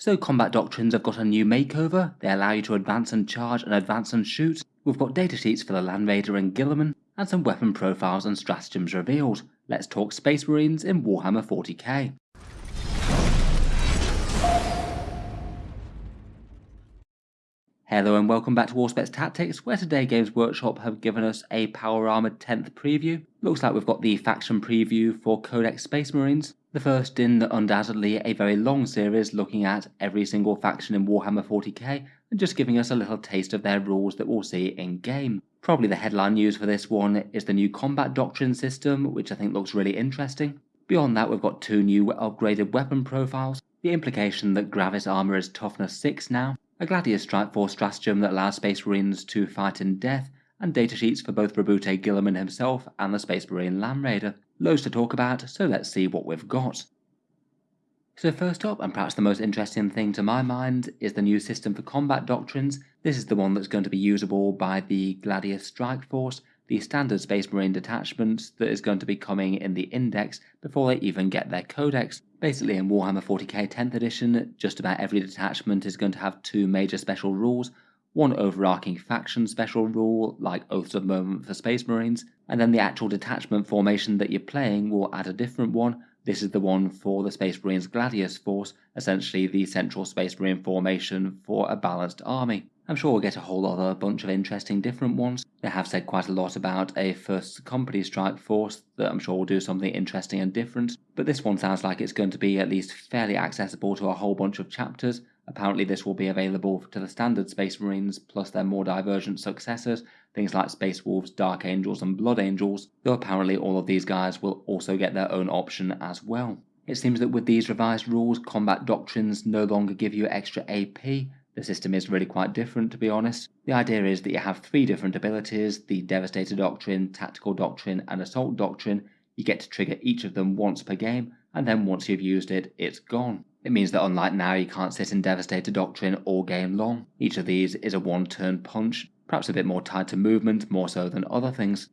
So combat doctrines have got a new makeover, they allow you to advance and charge and advance and shoot, we've got datasheets for the Land Raider and Guilliman, and some weapon profiles and stratagems revealed. Let's talk Space Marines in Warhammer 40k. Hello and welcome back to Auspex Tactics, where today Games Workshop have given us a Power Armored 10th preview. Looks like we've got the faction preview for Codex Space Marines, the first in undoubtedly a very long series looking at every single faction in Warhammer 40k and just giving us a little taste of their rules that we'll see in game. Probably the headline news for this one is the new combat doctrine system, which I think looks really interesting. Beyond that, we've got two new upgraded weapon profiles, the implication that Gravis armor is toughness 6 now, a Gladius Strike Force stratagem that allows Space Marines to fight in death, and datasheets for both Roboute Guilliman himself and the Space Marine Land Raider. Loads to talk about, so let's see what we've got. So first up, and perhaps the most interesting thing to my mind, is the new system for combat doctrines. This is the one that's going to be usable by the Gladius Strike Force, the standard Space Marine detachment that is going to be coming in the Index before they even get their Codex. Basically in Warhammer 40k 10th edition, just about every detachment is going to have two major special rules, one overarching faction special rule, like Oaths of Moment for Space Marines, and then the actual detachment formation that you're playing will add a different one. This is the one for the Space Marines Gladius Force, essentially the central Space Marine formation for a balanced army. I'm sure we'll get a whole other bunch of interesting different ones. They have said quite a lot about a first company strike force that I'm sure will do something interesting and different, but this one sounds like it's going to be at least fairly accessible to a whole bunch of chapters, Apparently this will be available to the standard Space Marines plus their more divergent successors, things like Space Wolves, Dark Angels and Blood Angels, though apparently all of these guys will also get their own option as well. It seems that with these revised rules, combat doctrines no longer give you extra AP, the system is really quite different to be honest. The idea is that you have three different abilities, the Devastator Doctrine, Tactical Doctrine and Assault Doctrine, you get to trigger each of them once per game, and then once you've used it, it's gone. It means that unlike now, you can't sit in Devastator Doctrine all game long. Each of these is a one turn punch, perhaps a bit more tied to movement, more so than other things.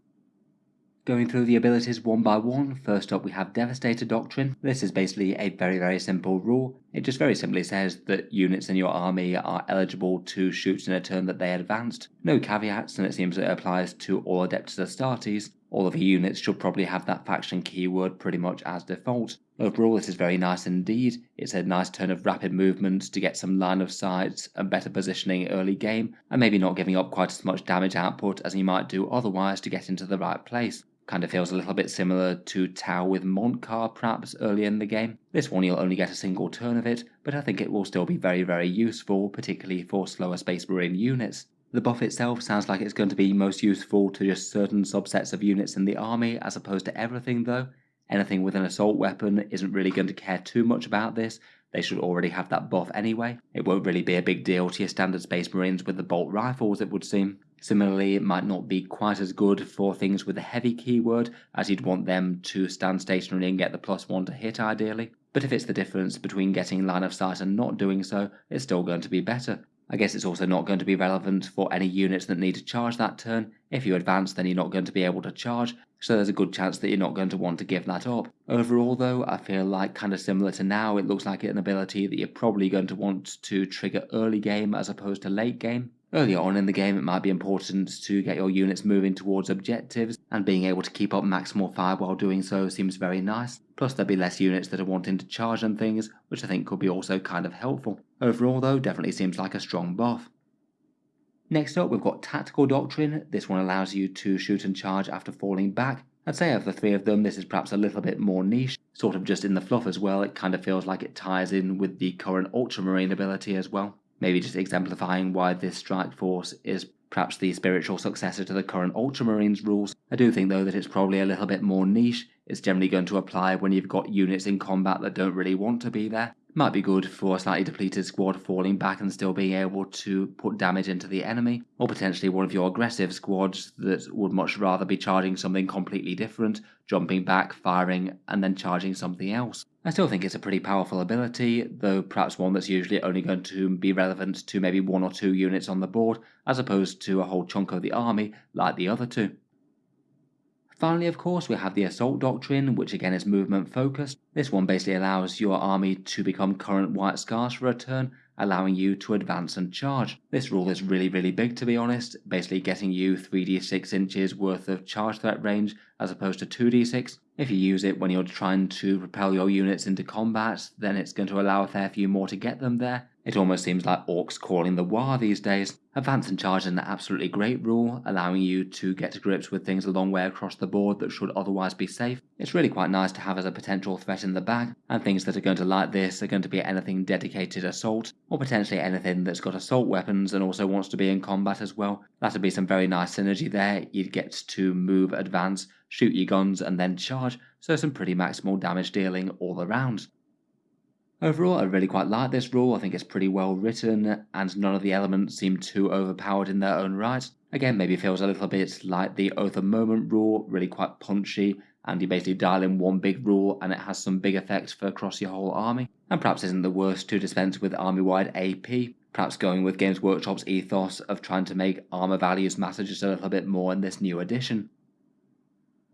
Going through the abilities one by one, first up we have Devastator Doctrine. This is basically a very very simple rule. It just very simply says that units in your army are eligible to shoot in a turn that they advanced. No caveats and it seems it applies to all Adeptus Astartes, all of your units should probably have that faction keyword pretty much as default. Overall this is very nice indeed, it's a nice turn of rapid movement to get some line of sight and better positioning early game, and maybe not giving up quite as much damage output as you might do otherwise to get into the right place. Kind of feels a little bit similar to Tau with Mont'ka perhaps early in the game. This one you'll only get a single turn of it, but I think it will still be very very useful, particularly for slower Space Marine units. The buff itself sounds like it's going to be most useful to just certain subsets of units in the army as opposed to everything though. Anything with an assault weapon isn't really going to care too much about this, they should already have that buff anyway. It won't really be a big deal to your standard Space Marines with the bolt rifles it would seem. Similarly, it might not be quite as good for things with a heavy keyword, as you'd want them to stand stationary and get the plus one to hit ideally. But if it's the difference between getting line of sight and not doing so, it's still going to be better. I guess it's also not going to be relevant for any units that need to charge that turn. If you advance then you're not going to be able to charge, so there's a good chance that you're not going to want to give that up. Overall though, I feel like kind of similar to now, it looks like an ability that you're probably going to want to trigger early game as opposed to late game. Earlier on in the game, it might be important to get your units moving towards objectives, and being able to keep up maximal fire while doing so seems very nice. Plus, there'll be less units that are wanting to charge and things, which I think could be also kind of helpful. Overall, though, definitely seems like a strong buff. Next up, we've got Tactical Doctrine. This one allows you to shoot and charge after falling back. I'd say of the three of them, this is perhaps a little bit more niche, sort of just in the fluff as well. It kind of feels like it ties in with the current Ultramarine ability as well maybe just exemplifying why this strike force is perhaps the spiritual successor to the current Ultramarines rules. I do think though that it's probably a little bit more niche. It's generally going to apply when you've got units in combat that don't really want to be there. Might be good for a slightly depleted squad falling back and still being able to put damage into the enemy, or potentially one of your aggressive squads that would much rather be charging something completely different, jumping back, firing, and then charging something else. I still think it's a pretty powerful ability, though perhaps one that's usually only going to be relevant to maybe one or two units on the board, as opposed to a whole chunk of the army like the other two. Finally, of course, we have the Assault Doctrine, which again is movement focused. This one basically allows your army to become current white scars for a turn, allowing you to advance and charge. This rule is really, really big to be honest, basically getting you 3d6 inches worth of charge threat range as opposed to 2d6. If you use it when you're trying to propel your units into combat, then it's going to allow a fair few more to get them there, it almost seems like Orks calling the Waaagh these days. Advance and charge is an absolutely great rule, allowing you to get to grips with things a long way across the board that should otherwise be safe. It's really quite nice to have as a potential threat in the bag, and things that are going to like this are going to be anything dedicated assault, or potentially anything that's got assault weapons and also wants to be in combat as well. That'd be some very nice synergy there. You'd get to move, advance, shoot your guns, and then charge, so some pretty maximal damage dealing all around. Overall, I really quite like this rule, I think it's pretty well written, and none of the elements seem too overpowered in their own right. Again, maybe feels a little bit like the Oath of Moment rule, really quite punchy, and you basically dial in one big rule and it has some big effects for across your whole army. And perhaps isn't the worst to dispense with army-wide AP, perhaps going with Games Workshop's ethos of trying to make armor values matter just a little bit more in this new edition.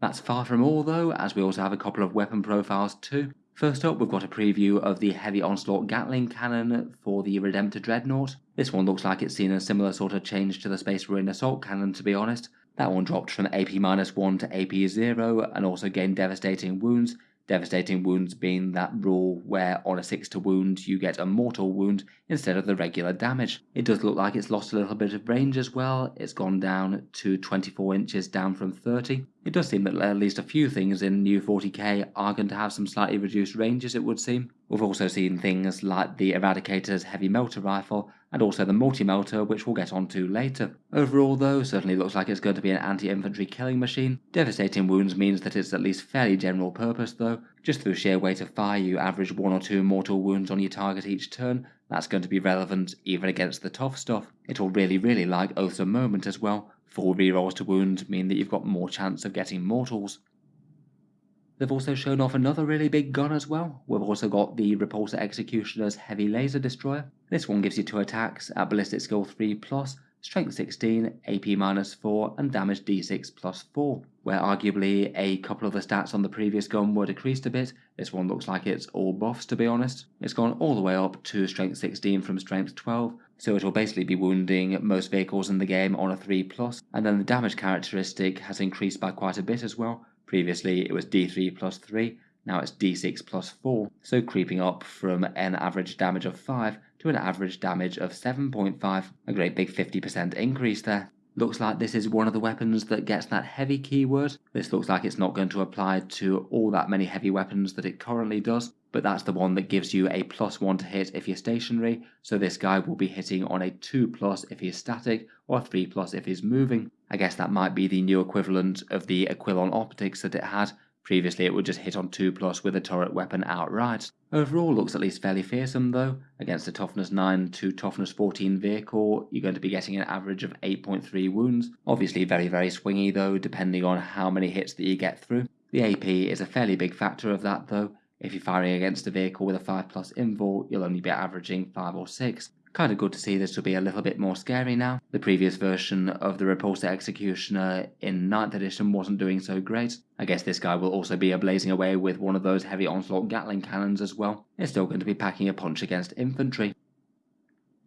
That's far from all though, as we also have a couple of weapon profiles too. First up, we've got a preview of the Heavy Onslaught Gatling cannon for the Redemptor Dreadnought. This one looks like it's seen a similar sort of change to the Space Marine Assault cannon to be honest. That one dropped from AP-1 to AP-0 and also gained devastating wounds, Devastating wounds being that rule where on a 6 to wound you get a mortal wound instead of the regular damage. It does look like it's lost a little bit of range as well, it's gone down to 24 inches down from 30. It does seem that at least a few things in new 40k are going to have some slightly reduced ranges it would seem. We've also seen things like the Eradicator's heavy melter rifle and also the multi-melter which we'll get onto later. Overall though, certainly looks like it's going to be an anti-infantry killing machine. Devastating wounds means that it's at least fairly general purpose though. Just through sheer weight of fire you average one or two mortal wounds on your target each turn, that's going to be relevant even against the tough stuff. It'll really really like Oaths of Moment as well. Full rerolls to wound mean that you've got more chance of getting mortals. They've also shown off another really big gun as well. We've also got the Repulsor Executioner's Heavy Laser Destroyer. This one gives you two attacks at Ballistic Skill 3 plus, Strength 16, AP minus 4, and Damage D6 plus 4. Where arguably a couple of the stats on the previous gun were decreased a bit, this one looks like it's all buffs to be honest. It's gone all the way up to Strength 16 from Strength 12, so it will basically be wounding most vehicles in the game on a 3 plus, and then the damage characteristic has increased by quite a bit as well, Previously it was d3 plus 3, now it's d6 plus 4, so creeping up from an average damage of 5 to an average damage of 7.5, a great big 50% increase there. Looks like this is one of the weapons that gets that heavy keyword. This looks like it's not going to apply to all that many heavy weapons that it currently does, but that's the one that gives you a plus 1 to hit if you're stationary, so this guy will be hitting on a 2 plus if he's static, or a 3 plus if he's moving. I guess that might be the new equivalent of the Aquilon optics that it had. Previously it would just hit on 2 plus with a turret weapon outright. Overall looks at least fairly fearsome though. Against a toughness 9 to toughness 14 vehicle, you're going to be getting an average of 8.3 wounds. Obviously very very swingy though, depending on how many hits that you get through. The AP is a fairly big factor of that though. If you're firing against a vehicle with a 5 plus invul, you'll only be averaging 5 or 6. Kind of good to see this to be a little bit more scary now. The previous version of the Repulsor Executioner in 9th edition wasn't doing so great. I guess this guy will also be a blazing away with one of those heavy onslaught Gatling cannons as well. It's still going to be packing a punch against infantry.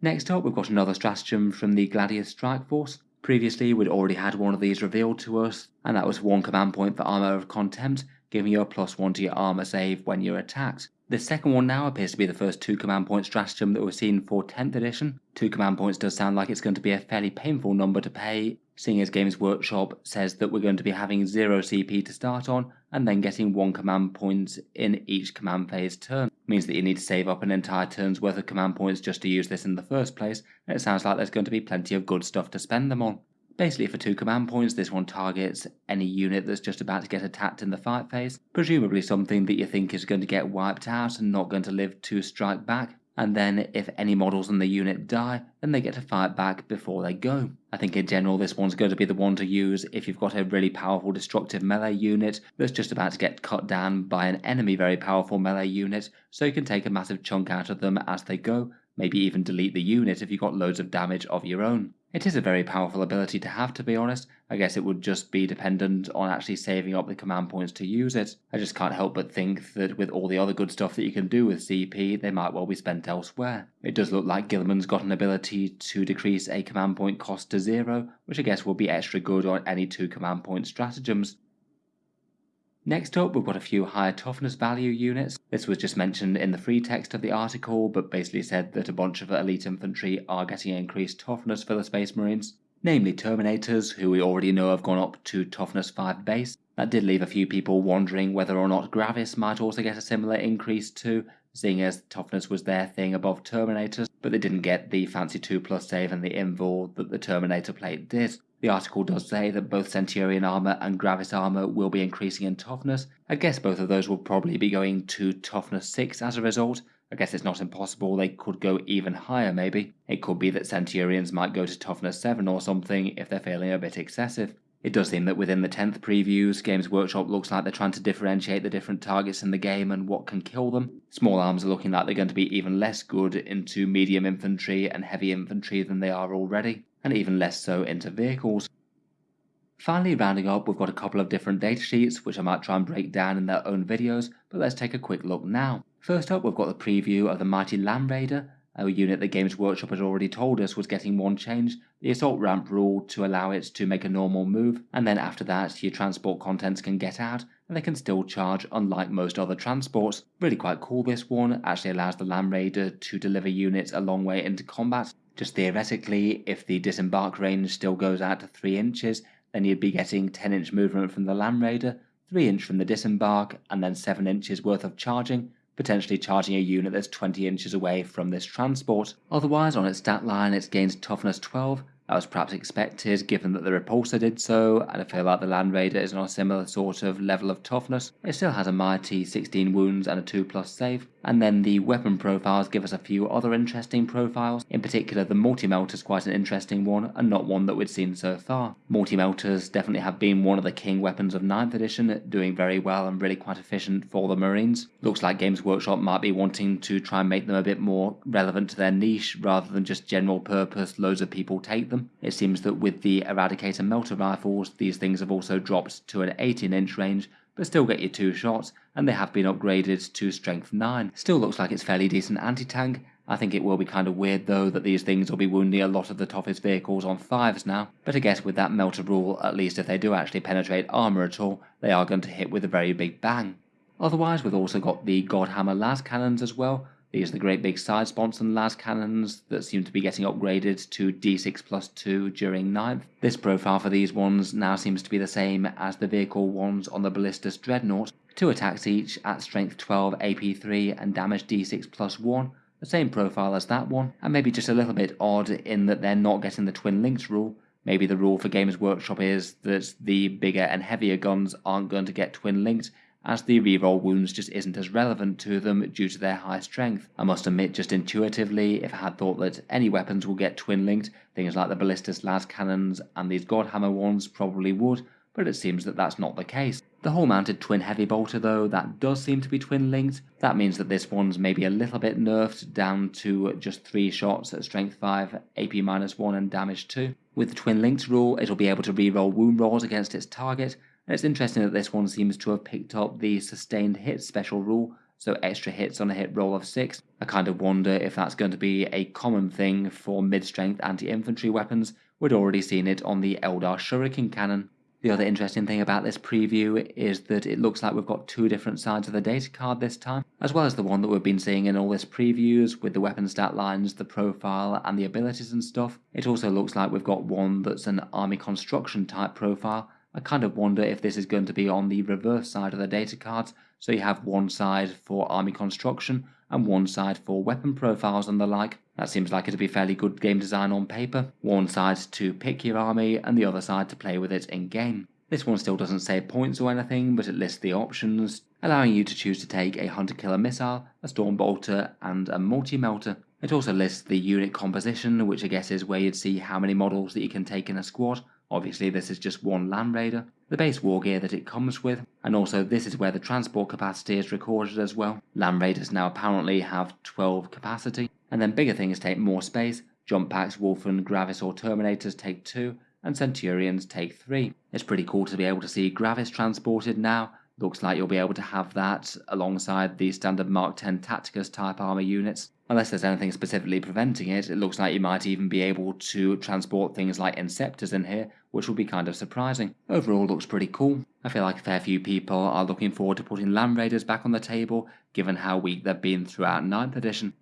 Next up, we've got another stratagem from the Gladius Strike Force. Previously, we'd already had one of these revealed to us, and that was one command point for Armor of Contempt, giving you a plus one to your armor save when you're attacked. The second one now appears to be the first 2 command point stratagem that we've seen for 10th edition. 2 command points does sound like it's going to be a fairly painful number to pay, seeing as Games Workshop says that we're going to be having 0 CP to start on, and then getting 1 command point in each command phase turn. Means that you need to save up an entire turn's worth of command points just to use this in the first place, and it sounds like there's going to be plenty of good stuff to spend them on. Basically for 2 command points this one targets any unit that's just about to get attacked in the fight phase, presumably something that you think is going to get wiped out and not going to live to strike back, and then if any models in the unit die, then they get to fight back before they go. I think in general this one's going to be the one to use if you've got a really powerful destructive melee unit that's just about to get cut down by an enemy very powerful melee unit, so you can take a massive chunk out of them as they go, maybe even delete the unit if you've got loads of damage of your own. It is a very powerful ability to have to be honest, I guess it would just be dependent on actually saving up the command points to use it. I just can't help but think that with all the other good stuff that you can do with CP, they might well be spent elsewhere. It does look like Guilliman's got an ability to decrease a command point cost to zero, which I guess will be extra good on any two command point stratagems. Next up, we've got a few higher toughness value units. This was just mentioned in the free text of the article, but basically said that a bunch of elite infantry are getting increased toughness for the Space Marines, namely Terminators, who we already know have gone up to toughness 5 base. That did leave a few people wondering whether or not Gravis might also get a similar increase too, seeing as toughness was their thing above Terminators, but they didn't get the fancy 2 plus save and the invul that the Terminator plate did. The article does say that both Centurion armor and Gravis armor will be increasing in toughness. I guess both of those will probably be going to toughness 6 as a result. I guess it's not impossible they could go even higher maybe. It could be that Centurions might go to toughness 7 or something if they're feeling a bit excessive. It does seem that within the 10th previews, Games Workshop looks like they're trying to differentiate the different targets in the game and what can kill them. Small arms are looking like they're going to be even less good into medium infantry and heavy infantry than they are already and even less so into vehicles. Finally, rounding up, we've got a couple of different datasheets which I might try and break down in their own videos, but let's take a quick look now. First up, we've got the preview of the Mighty Land Raider, a unit that Games Workshop had already told us was getting one change, the assault ramp rule to allow it to make a normal move, and then after that your transport contents can get out, and they can still charge unlike most other transports. Really quite cool this one, actually allows the Land Raider to deliver units a long way into combat, just theoretically, if the disembark range still goes out to 3 inches, then you'd be getting 10 inch movement from the Land Raider, 3 inch from the disembark, and then 7 inches worth of charging, potentially charging a unit that's 20 inches away from this transport. Otherwise, on its stat line, it gains toughness 12, that was perhaps expected given that the Repulsor did so, and I feel like the Land Raider is on a similar sort of level of toughness. It still has a mighty 16 wounds and a 2 plus save, and then the weapon profiles give us a few other interesting profiles. In particular, the Multi-Melter is quite an interesting one, and not one that we'd seen so far. Multi-Melters definitely have been one of the king weapons of 9th edition, doing very well and really quite efficient for the Marines. Looks like Games Workshop might be wanting to try and make them a bit more relevant to their niche, rather than just general purpose, loads of people take them. It seems that with the Eradicator melter rifles, these things have also dropped to an 18 inch range, but still get you two shots, and they have been upgraded to strength 9. Still looks like it's fairly decent anti-tank. I think it will be kind of weird though that these things will be wounding a lot of the toughest vehicles on 5s now, but I guess with that melter rule, at least if they do actually penetrate armour at all, they are going to hit with a very big bang. Otherwise, we've also got the Godhammer las cannons as well, these are the great big side sponson las cannons that seem to be getting upgraded to D6 plus 2 during 9th. This profile for these ones now seems to be the same as the vehicle ones on the Ballistus Dreadnought. Two attacks each at strength 12 AP3 and damage D6 plus 1 the same profile as that one, and maybe just a little bit odd in that they're not getting the twin Links rule. Maybe the rule for Games Workshop is that the bigger and heavier guns aren't going to get twin linked, as the reroll wounds just isn't as relevant to them due to their high strength. I must admit just intuitively, if I had thought that any weapons will get twin linked, things like the ballistus las cannons and these godhammer ones probably would, but it seems that that's not the case. The hull mounted twin heavy bolter though, that does seem to be twin linked. That means that this one's maybe a little bit nerfed down to just 3 shots at strength 5, AP minus 1 and damage 2. With the twin linked rule, it'll be able to reroll wound rolls against its target, and it's interesting that this one seems to have picked up the sustained hit special rule, so extra hits on a hit roll of 6. I kind of wonder if that's going to be a common thing for mid-strength anti-infantry weapons. We'd already seen it on the Eldar Shuriken cannon. The other interesting thing about this preview is that it looks like we've got two different sides of the data card this time, as well as the one that we've been seeing in all this previews with the weapon stat lines, the profile, and the abilities and stuff. It also looks like we've got one that's an army construction type profile, I kind of wonder if this is going to be on the reverse side of the data cards, so you have one side for army construction and one side for weapon profiles and the like. That seems like it'd be fairly good game design on paper. One side to pick your army and the other side to play with it in game. This one still doesn't say points or anything, but it lists the options, allowing you to choose to take a hunter killer missile, a storm bolter, and a multi melter. It also lists the unit composition, which I guess is where you'd see how many models that you can take in a squad, Obviously this is just one Land Raider, the base war gear that it comes with, and also this is where the transport capacity is recorded as well. Land Raiders now apparently have 12 capacity, and then bigger things take more space, jump packs, Wulfen, Gravis or Terminators take 2, and Centurions take 3. It's pretty cool to be able to see Gravis transported now, looks like you'll be able to have that alongside the standard Mark 10 Tacticus type armor units. Unless there's anything specifically preventing it, it looks like you might even be able to transport things like Inceptors in here, which will be kind of surprising. Overall looks pretty cool. I feel like a fair few people are looking forward to putting Land Raiders back on the table, given how weak they've been throughout 9th edition.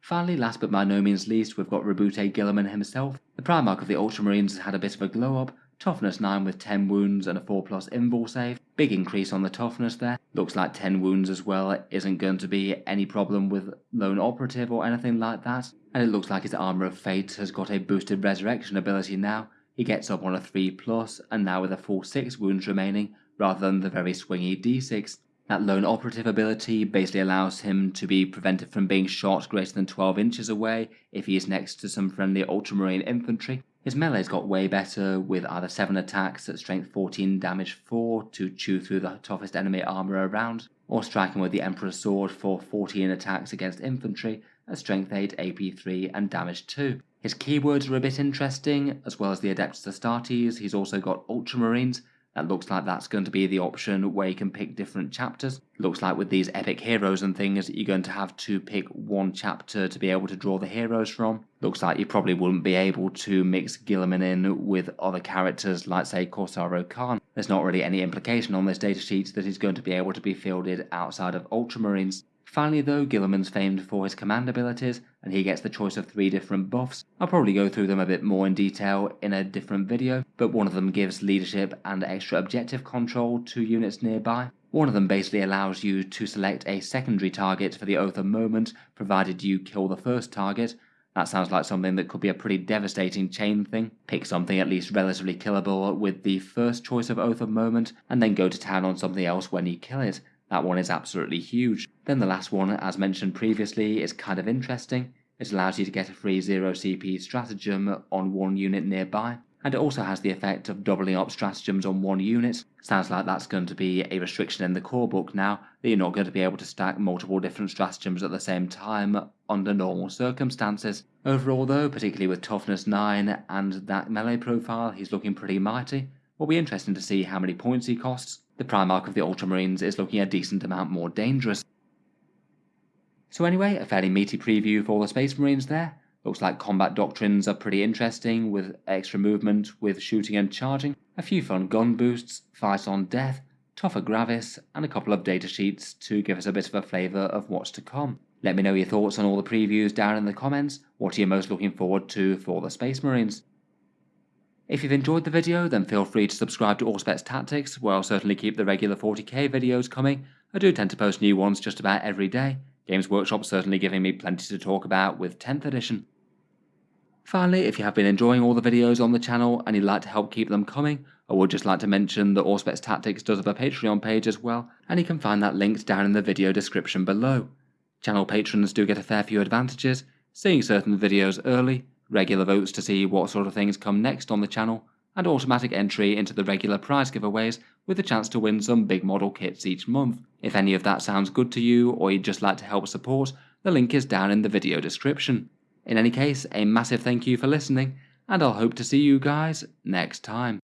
Finally, last but by no means least, we've got Roboute Guilliman himself. The Primarch of the Ultramarines has had a bit of a glow up, Toughness 9 with 10 wounds and a 4 plus invul save. Big increase on the toughness there. Looks like 10 wounds as well isn't going to be any problem with lone operative or anything like that. And it looks like his Armour of Fate has got a boosted resurrection ability now. He gets up on a 3 plus and now with a full 6 wounds remaining rather than the very swingy d6. That lone operative ability basically allows him to be prevented from being shot greater than 12 inches away if he is next to some friendly ultramarine infantry, his melee's got way better with either 7 attacks at strength 14 damage 4 to chew through the toughest enemy armor around, or striking with the Emperor's Sword for 14 attacks against infantry at strength 8 AP 3 and damage 2. His keywords are a bit interesting, as well as the Adeptus Astartes, he's also got Ultramarines, that looks like that's going to be the option where you can pick different chapters. Looks like with these epic heroes and things, you're going to have to pick one chapter to be able to draw the heroes from. Looks like you probably wouldn't be able to mix Guilliman in with other characters like say Kor'sarro Khan. There's not really any implication on this datasheet that he's going to be able to be fielded outside of Ultramarines. Finally though, Guilliman's famed for his command abilities, and he gets the choice of three different buffs. I'll probably go through them a bit more in detail in a different video, but one of them gives leadership and extra objective control to units nearby. One of them basically allows you to select a secondary target for the Oath of Moment, provided you kill the first target. That sounds like something that could be a pretty devastating chain thing. Pick something at least relatively killable with the first choice of Oath of Moment, and then go to town on something else when you kill it. That one is absolutely huge. Then the last one, as mentioned previously, is kind of interesting. It allows you to get a free 0 CP stratagem on one unit nearby, and it also has the effect of doubling up stratagems on one unit. Sounds like that's going to be a restriction in the core book now, that you're not going to be able to stack multiple different stratagems at the same time under normal circumstances. Overall though, particularly with toughness 9 and that melee profile, he's looking pretty mighty. Will be interesting to see how many points he costs, the Primarch of the Ultramarines is looking a decent amount more dangerous. So anyway, a fairly meaty preview for the Space Marines there. Looks like combat doctrines are pretty interesting with extra movement with shooting and charging, a few fun gun boosts, fight on death, tougher Gravis, and a couple of data sheets to give us a bit of a flavour of what's to come. Let me know your thoughts on all the previews down in the comments. What are you most looking forward to for the Space Marines? If you've enjoyed the video, then feel free to subscribe to Auspex Tactics, where I'll certainly keep the regular 40k videos coming. I do tend to post new ones just about every day. Games Workshop certainly giving me plenty to talk about with 10th edition. Finally, if you have been enjoying all the videos on the channel and you'd like to help keep them coming, I would just like to mention that Auspex Tactics does have a Patreon page as well, and you can find that linked down in the video description below. Channel patrons do get a fair few advantages, seeing certain videos early, regular votes to see what sort of things come next on the channel, and automatic entry into the regular prize giveaways with a chance to win some big model kits each month. If any of that sounds good to you or you'd just like to help support, the link is down in the video description. In any case, a massive thank you for listening, and I'll hope to see you guys next time.